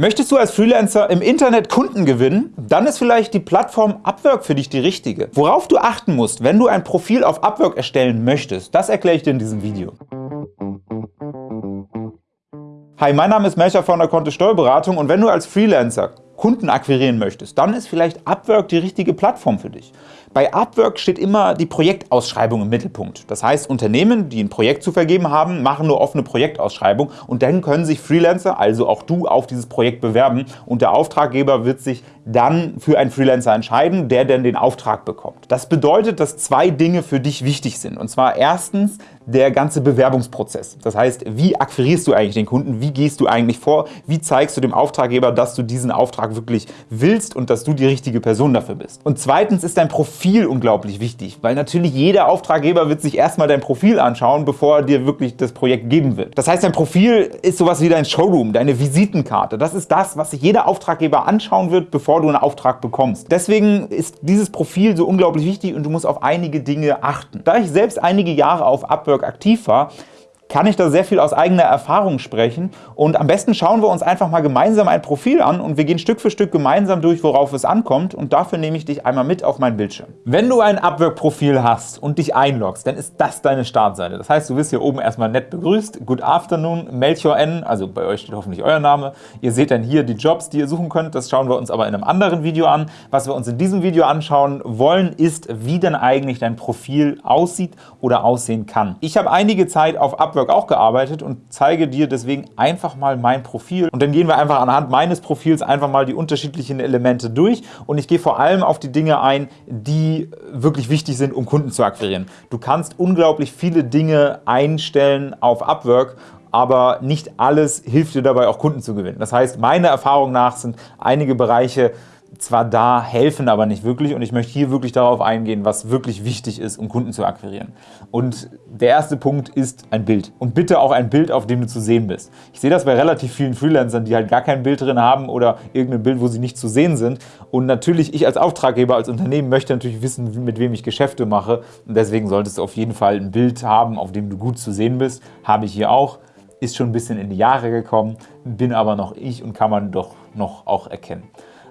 Möchtest du als Freelancer im Internet Kunden gewinnen? Dann ist vielleicht die Plattform Upwork für dich die richtige. Worauf du achten musst, wenn du ein Profil auf Upwork erstellen möchtest, das erkläre ich dir in diesem Video. Hi, mein Name ist Melcher von der Kontist Steuerberatung und wenn du als Freelancer Kunden akquirieren möchtest, dann ist vielleicht Upwork die richtige Plattform für dich. Bei Upwork steht immer die Projektausschreibung im Mittelpunkt. Das heißt, Unternehmen, die ein Projekt zu vergeben haben, machen nur offene Projektausschreibung und dann können sich Freelancer, also auch du, auf dieses Projekt bewerben und der Auftraggeber wird sich dann für einen Freelancer entscheiden, der dann den Auftrag bekommt. Das bedeutet, dass zwei Dinge für dich wichtig sind. Und zwar erstens der ganze Bewerbungsprozess. Das heißt, wie akquirierst du eigentlich den Kunden? Wie gehst du eigentlich vor? Wie zeigst du dem Auftraggeber, dass du diesen Auftrag wirklich willst und dass du die richtige Person dafür bist? Und zweitens ist dein Profil unglaublich wichtig, weil natürlich jeder Auftraggeber wird sich erstmal dein Profil anschauen, bevor er dir wirklich das Projekt geben wird. Das heißt, dein Profil ist sowas wie dein Showroom, deine Visitenkarte. Das ist das, was sich jeder Auftraggeber anschauen wird, bevor du einen Auftrag bekommst. Deswegen ist dieses Profil so unglaublich wichtig und du musst auf einige Dinge achten. Da ich selbst einige Jahre auf Upwork aktiv war, kann ich da sehr viel aus eigener Erfahrung sprechen. Und am besten schauen wir uns einfach mal gemeinsam ein Profil an und wir gehen Stück für Stück gemeinsam durch, worauf es ankommt. Und dafür nehme ich dich einmal mit auf meinen Bildschirm. Wenn du ein Upwork-Profil hast und dich einloggst, dann ist das deine Startseite. Das heißt, du wirst hier oben erstmal nett begrüßt. Good afternoon, Melchior N. Also bei euch steht hoffentlich euer Name. Ihr seht dann hier die Jobs, die ihr suchen könnt. Das schauen wir uns aber in einem anderen Video an. Was wir uns in diesem Video anschauen wollen, ist, wie denn eigentlich dein Profil aussieht oder aussehen kann. Ich habe einige Zeit auf Upwork Network auch gearbeitet und zeige dir deswegen einfach mal mein Profil. Und dann gehen wir einfach anhand meines Profils einfach mal die unterschiedlichen Elemente durch und ich gehe vor allem auf die Dinge ein, die wirklich wichtig sind, um Kunden zu akquirieren. Du kannst unglaublich viele Dinge einstellen auf Upwork aber nicht alles hilft dir dabei, auch Kunden zu gewinnen. Das heißt, meiner Erfahrung nach sind einige Bereiche zwar da, helfen aber nicht wirklich und ich möchte hier wirklich darauf eingehen, was wirklich wichtig ist, um Kunden zu akquirieren. Und der erste Punkt ist ein Bild. Und bitte auch ein Bild, auf dem du zu sehen bist. Ich sehe das bei relativ vielen Freelancern, die halt gar kein Bild drin haben oder irgendein Bild, wo sie nicht zu sehen sind. Und natürlich, ich als Auftraggeber, als Unternehmen möchte natürlich wissen, mit wem ich Geschäfte mache. Und deswegen solltest du auf jeden Fall ein Bild haben, auf dem du gut zu sehen bist. Habe ich hier auch. Ist schon ein bisschen in die Jahre gekommen, bin aber noch ich und kann man doch noch auch erkennen.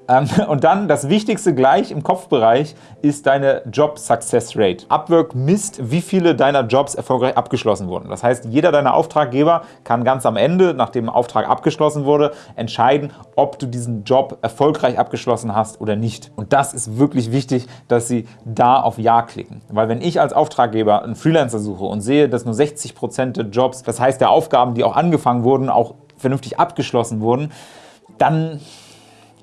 Ähm, und dann das Wichtigste gleich im Kopfbereich ist deine Job Success Rate. Upwork misst, wie viele deiner Jobs erfolgreich abgeschlossen wurden. Das heißt, jeder deiner Auftraggeber kann ganz am Ende, nachdem ein Auftrag abgeschlossen wurde, entscheiden, ob du diesen Job erfolgreich abgeschlossen hast oder nicht. Und das ist wirklich wichtig, dass sie da auf Ja klicken. Weil wenn ich als Auftraggeber einen Freelancer suche und sehe, dass nur 60% der Jobs, das heißt der Aufgaben, die auch angefangen wurden, auch vernünftig abgeschlossen wurden, dann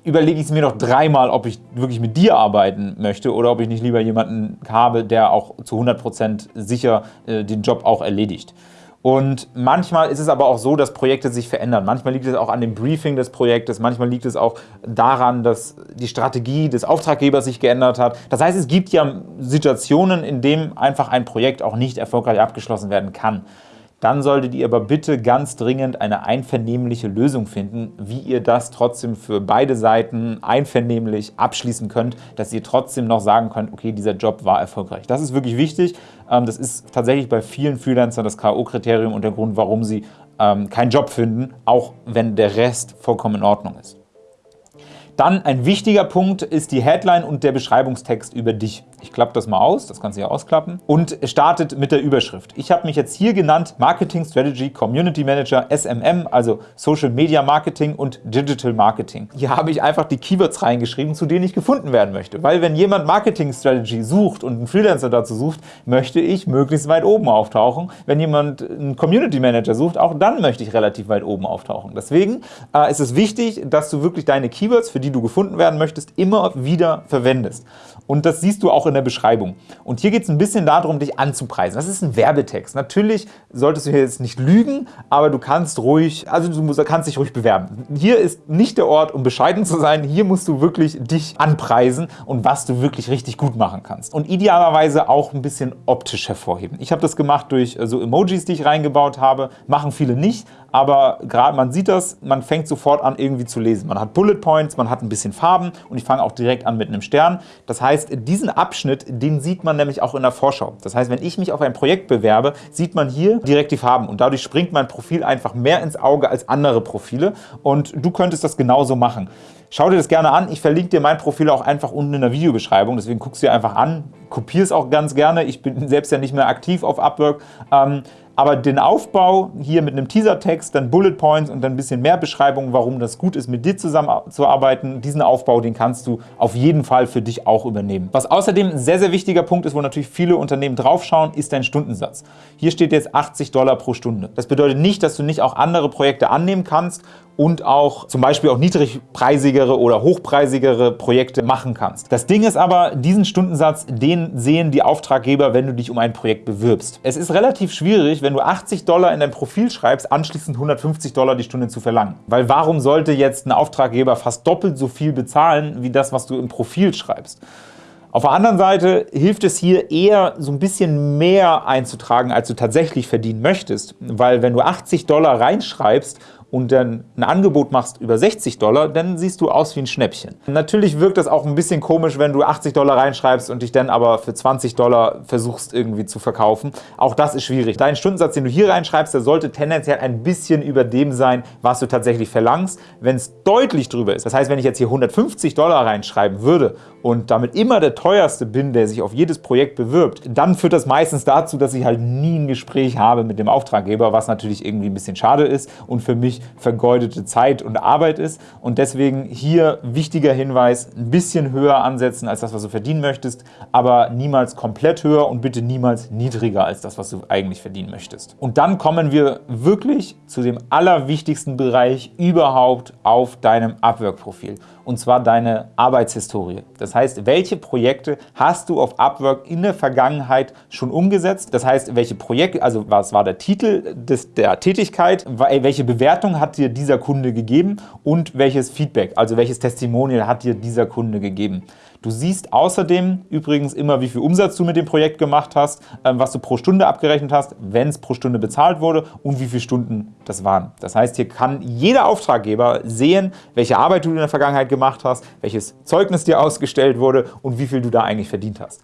überlege ich es mir doch dreimal, ob ich wirklich mit dir arbeiten möchte oder ob ich nicht lieber jemanden habe, der auch zu 100% sicher äh, den Job auch erledigt. Und manchmal ist es aber auch so, dass Projekte sich verändern. Manchmal liegt es auch an dem Briefing des Projektes, manchmal liegt es auch daran, dass die Strategie des Auftraggebers sich geändert hat. Das heißt, es gibt ja Situationen, in denen einfach ein Projekt auch nicht erfolgreich abgeschlossen werden kann dann solltet ihr aber bitte ganz dringend eine einvernehmliche Lösung finden, wie ihr das trotzdem für beide Seiten einvernehmlich abschließen könnt, dass ihr trotzdem noch sagen könnt, okay, dieser Job war erfolgreich. Das ist wirklich wichtig. Ähm, das ist tatsächlich bei vielen Freelancern das K.O.-Kriterium und der Grund, warum sie ähm, keinen Job finden, auch wenn der Rest vollkommen in Ordnung ist. Dann ein wichtiger Punkt ist die Headline und der Beschreibungstext über dich. Ich klappe das mal aus, das kannst du ja ausklappen und startet mit der Überschrift. Ich habe mich jetzt hier genannt Marketing Strategy Community Manager SMM, also Social Media Marketing und Digital Marketing. Hier habe ich einfach die Keywords reingeschrieben, zu denen ich gefunden werden möchte. Weil wenn jemand Marketing Strategy sucht und einen Freelancer dazu sucht, möchte ich möglichst weit oben auftauchen. Wenn jemand einen Community Manager sucht, auch dann möchte ich relativ weit oben auftauchen. Deswegen äh, ist es wichtig, dass du wirklich deine Keywords, für die du gefunden werden möchtest, immer wieder verwendest. Und das siehst du auch in der Beschreibung. Und hier geht es ein bisschen darum, dich anzupreisen. Das ist ein Werbetext. Natürlich solltest du hier jetzt nicht lügen, aber du kannst ruhig, also du kannst dich ruhig bewerben. Hier ist nicht der Ort, um bescheiden zu sein. Hier musst du wirklich dich anpreisen und was du wirklich richtig gut machen kannst. Und idealerweise auch ein bisschen optisch hervorheben. Ich habe das gemacht durch äh, so Emojis, die ich reingebaut habe. Machen viele nicht, aber gerade man sieht das, man fängt sofort an irgendwie zu lesen. Man hat Bullet Points, man hat ein bisschen Farben und ich fange auch direkt an mit einem Stern. Das heißt, diesen Abschnitt, den sieht man nämlich auch in der Vorschau. Das heißt, wenn ich mich auf ein Projekt bewerbe, sieht man hier direkt die Farben und dadurch springt mein Profil einfach mehr ins Auge als andere Profile und du könntest das genauso machen. Schau dir das gerne an. Ich verlinke dir mein Profil auch einfach unten in der Videobeschreibung. Deswegen guckst du dir einfach an, kopier es auch ganz gerne. Ich bin selbst ja nicht mehr aktiv auf Upwork. Ähm, aber den Aufbau hier mit einem Teasertext, dann Bullet Points und dann ein bisschen mehr Beschreibung, warum das gut ist, mit dir zusammenzuarbeiten, diesen Aufbau, den kannst du auf jeden Fall für dich auch übernehmen. Was außerdem ein sehr, sehr wichtiger Punkt ist, wo natürlich viele Unternehmen draufschauen, ist dein Stundensatz. Hier steht jetzt 80 Dollar pro Stunde. Das bedeutet nicht, dass du nicht auch andere Projekte annehmen kannst und auch zum Beispiel auch niedrigpreisigere oder hochpreisigere Projekte machen kannst. Das Ding ist aber, diesen Stundensatz, den sehen die Auftraggeber, wenn du dich um ein Projekt bewirbst. Es ist relativ schwierig, wenn du 80 Dollar in dein Profil schreibst, anschließend 150 Dollar die Stunde zu verlangen. Weil warum sollte jetzt ein Auftraggeber fast doppelt so viel bezahlen, wie das, was du im Profil schreibst? Auf der anderen Seite hilft es hier eher, so ein bisschen mehr einzutragen, als du tatsächlich verdienen möchtest. Weil wenn du 80 Dollar reinschreibst und dann ein Angebot machst über 60 Dollar, dann siehst du aus wie ein Schnäppchen. Natürlich wirkt das auch ein bisschen komisch, wenn du 80 Dollar reinschreibst und dich dann aber für 20 Dollar versuchst irgendwie zu verkaufen. Auch das ist schwierig. Dein Stundensatz, den du hier reinschreibst, der sollte tendenziell ein bisschen über dem sein, was du tatsächlich verlangst. Wenn es deutlich drüber ist, das heißt, wenn ich jetzt hier 150 Dollar reinschreiben würde und damit immer der teuerste bin, der sich auf jedes Projekt bewirbt, dann führt das meistens dazu, dass ich halt nie ein Gespräch habe mit dem Auftraggeber, was natürlich irgendwie ein bisschen schade ist und für mich vergeudete Zeit und Arbeit ist. Und deswegen hier wichtiger Hinweis, ein bisschen höher ansetzen als das, was du verdienen möchtest, aber niemals komplett höher und bitte niemals niedriger als das, was du eigentlich verdienen möchtest. Und dann kommen wir wirklich zu dem allerwichtigsten Bereich überhaupt auf deinem Upwork-Profil und zwar deine Arbeitshistorie. Das heißt, welche Projekte hast du auf Upwork in der Vergangenheit schon umgesetzt? Das heißt, welche Projekte, also was war der Titel des, der Tätigkeit, welche Bewertung hat dir dieser Kunde gegeben und welches Feedback, also welches Testimonial hat dir dieser Kunde gegeben. Du siehst außerdem übrigens immer, wie viel Umsatz du mit dem Projekt gemacht hast, ähm, was du pro Stunde abgerechnet hast, wenn es pro Stunde bezahlt wurde und wie viele Stunden das waren. Das heißt, hier kann jeder Auftraggeber sehen, welche Arbeit du in der Vergangenheit gemacht hast, welches Zeugnis dir ausgestellt wurde und wie viel du da eigentlich verdient hast.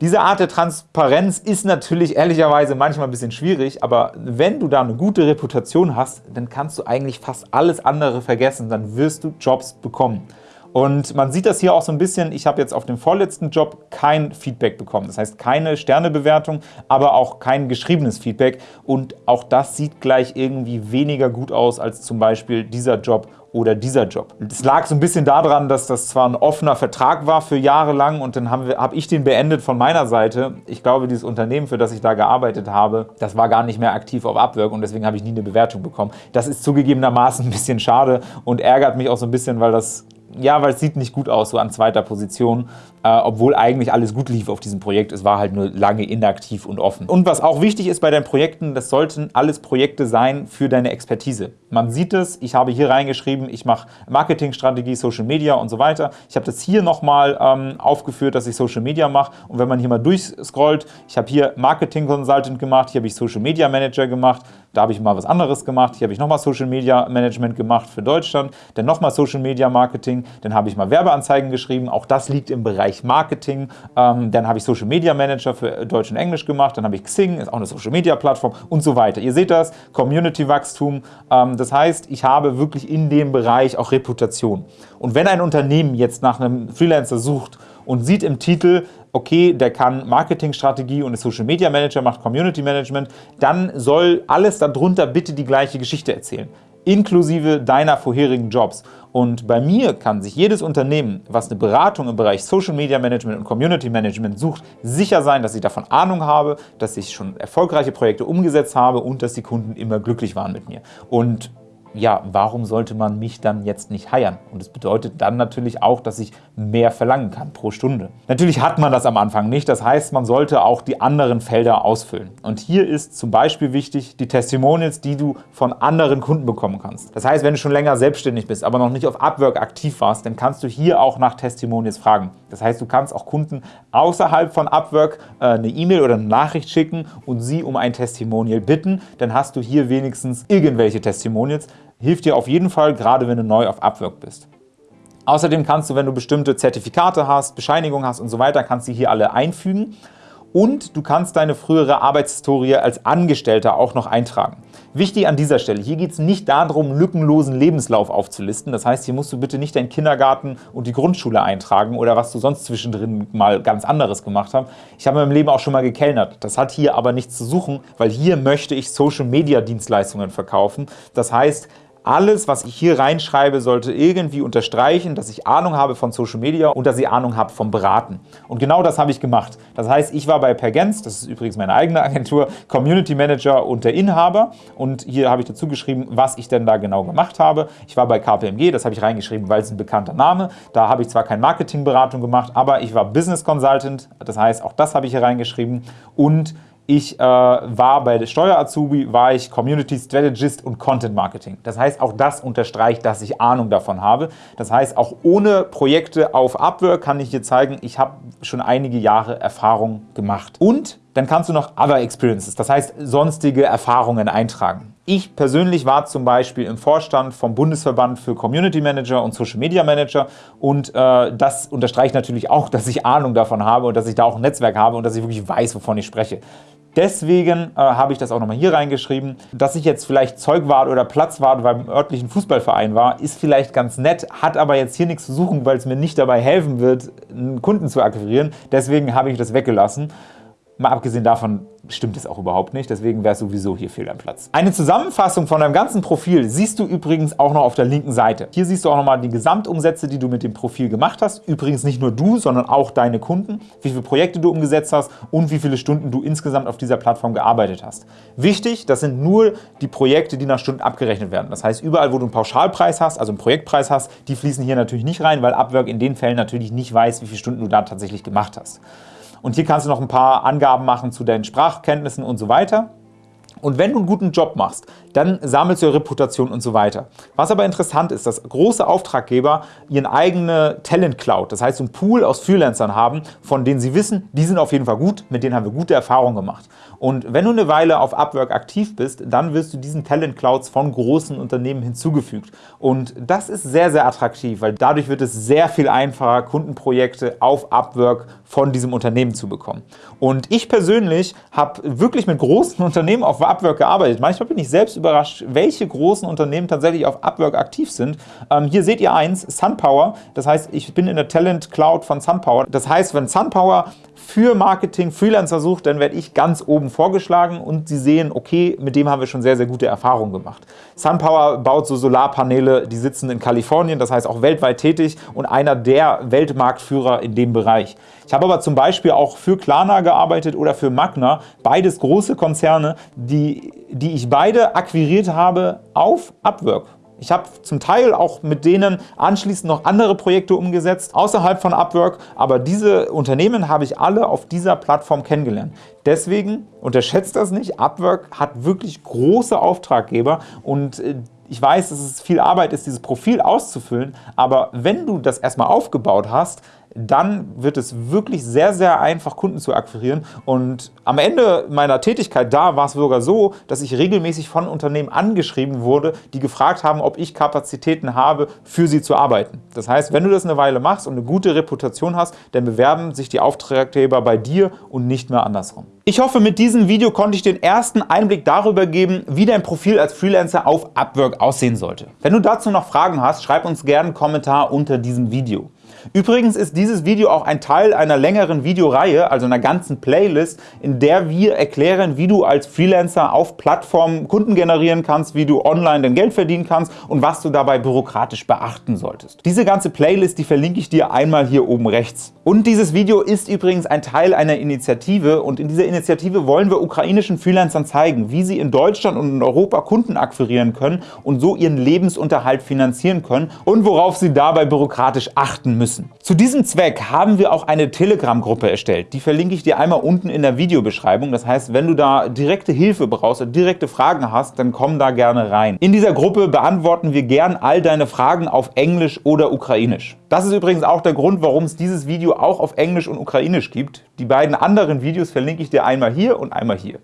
Diese Art der Transparenz ist natürlich ehrlicherweise manchmal ein bisschen schwierig, aber wenn du da eine gute Reputation hast, dann kannst du eigentlich fast alles andere vergessen, dann wirst du Jobs bekommen. Und man sieht das hier auch so ein bisschen, ich habe jetzt auf dem vorletzten Job kein Feedback bekommen. Das heißt keine Sternebewertung, aber auch kein geschriebenes Feedback. Und auch das sieht gleich irgendwie weniger gut aus als zum Beispiel dieser Job oder dieser Job. Es lag so ein bisschen daran, dass das zwar ein offener Vertrag war für Jahre lang und dann habe hab ich den beendet von meiner Seite. Ich glaube, dieses Unternehmen, für das ich da gearbeitet habe, das war gar nicht mehr aktiv auf Upwork und deswegen habe ich nie eine Bewertung bekommen. Das ist zugegebenermaßen ein bisschen schade und ärgert mich auch so ein bisschen, weil das ja, weil es sieht nicht gut aus, so an zweiter Position, äh, obwohl eigentlich alles gut lief auf diesem Projekt. Es war halt nur lange inaktiv und offen. Und was auch wichtig ist bei deinen Projekten, das sollten alles Projekte sein für deine Expertise. Man sieht es, ich habe hier reingeschrieben, ich mache Marketingstrategie, Social Media und so weiter. Ich habe das hier nochmal ähm, aufgeführt, dass ich Social Media mache. Und wenn man hier mal durchscrollt, ich habe hier Marketing Consultant gemacht, hier habe ich Social Media Manager gemacht, da habe ich mal was anderes gemacht, hier habe ich nochmal Social Media Management gemacht für Deutschland, dann nochmal Social Media Marketing, dann habe ich mal Werbeanzeigen geschrieben, auch das liegt im Bereich Marketing, ähm, dann habe ich Social Media Manager für Deutsch und Englisch gemacht, dann habe ich Xing, ist auch eine Social Media Plattform und so weiter. Ihr seht das, Community Wachstum, ähm, das heißt, ich habe wirklich in dem Bereich auch Reputation. Und wenn ein Unternehmen jetzt nach einem Freelancer sucht und sieht im Titel, okay, der kann Marketingstrategie und ist Social Media Manager, macht Community Management, dann soll alles darunter bitte die gleiche Geschichte erzählen inklusive deiner vorherigen Jobs. Und bei mir kann sich jedes Unternehmen, was eine Beratung im Bereich Social Media Management und Community Management sucht, sicher sein, dass ich davon Ahnung habe, dass ich schon erfolgreiche Projekte umgesetzt habe und dass die Kunden immer glücklich waren mit mir. Und ja, warum sollte man mich dann jetzt nicht heiern? Und das bedeutet dann natürlich auch, dass ich mehr verlangen kann pro Stunde. Natürlich hat man das am Anfang nicht, das heißt, man sollte auch die anderen Felder ausfüllen. Und hier ist zum Beispiel wichtig die Testimonials, die du von anderen Kunden bekommen kannst. Das heißt, wenn du schon länger selbstständig bist, aber noch nicht auf Upwork aktiv warst, dann kannst du hier auch nach Testimonials fragen. Das heißt, du kannst auch Kunden außerhalb von Upwork äh, eine E-Mail oder eine Nachricht schicken und sie um ein Testimonial bitten. Dann hast du hier wenigstens irgendwelche Testimonials, hilft dir auf jeden Fall, gerade wenn du neu auf Upwork bist. Außerdem kannst du, wenn du bestimmte Zertifikate hast, Bescheinigungen hast und so weiter, kannst du hier alle einfügen und du kannst deine frühere Arbeitshistorie als Angestellter auch noch eintragen. Wichtig an dieser Stelle, hier geht es nicht darum, lückenlosen Lebenslauf aufzulisten. Das heißt, hier musst du bitte nicht deinen Kindergarten und die Grundschule eintragen oder was du sonst zwischendrin mal ganz anderes gemacht hast. Ich habe in meinem Leben auch schon mal gekellnert. Das hat hier aber nichts zu suchen, weil hier möchte ich Social-Media-Dienstleistungen verkaufen. Das heißt, alles, was ich hier reinschreibe, sollte irgendwie unterstreichen, dass ich Ahnung habe von Social Media und dass ich Ahnung habe vom Beraten. Und genau das habe ich gemacht. Das heißt, ich war bei Pergens, das ist übrigens meine eigene Agentur, Community Manager und der Inhaber. Und hier habe ich dazu geschrieben, was ich denn da genau gemacht habe. Ich war bei KPMG, das habe ich reingeschrieben, weil es ein bekannter Name. Da habe ich zwar keine Marketingberatung gemacht, aber ich war Business Consultant. Das heißt, auch das habe ich hier reingeschrieben. Und ich äh, war bei der Steuer-Azubi, war ich Community Strategist und Content Marketing. Das heißt, auch das unterstreicht, dass ich Ahnung davon habe. Das heißt, auch ohne Projekte auf Upwork kann ich dir zeigen, ich habe schon einige Jahre Erfahrung gemacht. Und dann kannst du noch Other Experiences, das heißt sonstige Erfahrungen eintragen. Ich persönlich war zum Beispiel im Vorstand vom Bundesverband für Community Manager und Social Media Manager und äh, das unterstreicht natürlich auch, dass ich Ahnung davon habe und dass ich da auch ein Netzwerk habe und dass ich wirklich weiß, wovon ich spreche. Deswegen äh, habe ich das auch nochmal hier reingeschrieben. Dass ich jetzt vielleicht Zeugwart oder Platzwart beim örtlichen Fußballverein war, ist vielleicht ganz nett, hat aber jetzt hier nichts zu suchen, weil es mir nicht dabei helfen wird, einen Kunden zu akquirieren. Deswegen habe ich das weggelassen. Mal abgesehen davon stimmt es auch überhaupt nicht, deswegen wäre es sowieso hier fehl am Platz. Eine Zusammenfassung von deinem ganzen Profil siehst du übrigens auch noch auf der linken Seite. Hier siehst du auch nochmal die Gesamtumsätze, die du mit dem Profil gemacht hast. Übrigens nicht nur du, sondern auch deine Kunden, wie viele Projekte du umgesetzt hast und wie viele Stunden du insgesamt auf dieser Plattform gearbeitet hast. Wichtig, das sind nur die Projekte, die nach Stunden abgerechnet werden. Das heißt, überall, wo du einen Pauschalpreis hast, also einen Projektpreis hast, die fließen hier natürlich nicht rein, weil Upwork in den Fällen natürlich nicht weiß, wie viele Stunden du da tatsächlich gemacht hast. Und hier kannst du noch ein paar Angaben machen zu deinen Sprachkenntnissen und so weiter. Und wenn du einen guten Job machst, dann sammelst du Reputation und so weiter. Was aber interessant ist, dass große Auftraggeber ihren eigene Talent Cloud, das heißt einen Pool aus Freelancern haben, von denen sie wissen, die sind auf jeden Fall gut, mit denen haben wir gute Erfahrungen gemacht. Und wenn du eine Weile auf Upwork aktiv bist, dann wirst du diesen Talent Clouds von großen Unternehmen hinzugefügt. Und das ist sehr, sehr attraktiv, weil dadurch wird es sehr viel einfacher, Kundenprojekte auf Upwork von diesem Unternehmen zu bekommen. Und ich persönlich habe wirklich mit großen Unternehmen auf Upwork gearbeitet. Manchmal bin ich selbst überrascht, welche großen Unternehmen tatsächlich auf Upwork aktiv sind. Ähm, hier seht ihr eins, SunPower. Das heißt, ich bin in der Talent Cloud von SunPower. Das heißt, wenn SunPower für Marketing Freelancer sucht, dann werde ich ganz oben vorgeschlagen und Sie sehen, okay, mit dem haben wir schon sehr, sehr gute Erfahrungen gemacht. SunPower baut so Solarpaneele, die sitzen in Kalifornien, das heißt auch weltweit tätig und einer der Weltmarktführer in dem Bereich. Ich habe aber zum Beispiel auch für Klarna gearbeitet oder für Magna, beides große Konzerne, die, die ich beide akquiriert habe auf Upwork. Ich habe zum Teil auch mit denen anschließend noch andere Projekte umgesetzt, außerhalb von Upwork, aber diese Unternehmen habe ich alle auf dieser Plattform kennengelernt. Deswegen unterschätzt das nicht, Upwork hat wirklich große Auftraggeber und äh, ich weiß, dass es viel Arbeit ist, dieses Profil auszufüllen, aber wenn du das erstmal aufgebaut hast, dann wird es wirklich sehr, sehr einfach, Kunden zu akquirieren. Und am Ende meiner Tätigkeit da war es sogar so, dass ich regelmäßig von Unternehmen angeschrieben wurde, die gefragt haben, ob ich Kapazitäten habe, für sie zu arbeiten. Das heißt, wenn du das eine Weile machst und eine gute Reputation hast, dann bewerben sich die Auftraggeber bei dir und nicht mehr andersrum. Ich hoffe, mit diesem Video konnte ich den ersten Einblick darüber geben, wie dein Profil als Freelancer auf Upwork aussehen sollte. Wenn du dazu noch Fragen hast, schreib uns gerne einen Kommentar unter diesem Video. Übrigens ist dieses Video auch ein Teil einer längeren Videoreihe, also einer ganzen Playlist, in der wir erklären, wie du als Freelancer auf Plattformen Kunden generieren kannst, wie du online dein Geld verdienen kannst und was du dabei bürokratisch beachten solltest. Diese ganze Playlist, die verlinke ich dir einmal hier oben rechts. Und dieses Video ist übrigens ein Teil einer Initiative und in dieser Initiative wollen wir ukrainischen Freelancern zeigen, wie sie in Deutschland und in Europa Kunden akquirieren können und so ihren Lebensunterhalt finanzieren können und worauf sie dabei bürokratisch achten müssen. Zu diesem Zweck haben wir auch eine Telegram-Gruppe erstellt. Die verlinke ich dir einmal unten in der Videobeschreibung. Das heißt, wenn du da direkte Hilfe brauchst direkte Fragen hast, dann komm da gerne rein. In dieser Gruppe beantworten wir gern all deine Fragen auf Englisch oder Ukrainisch. Das ist übrigens auch der Grund, warum es dieses Video auch auf Englisch und Ukrainisch gibt. Die beiden anderen Videos verlinke ich dir einmal hier und einmal hier.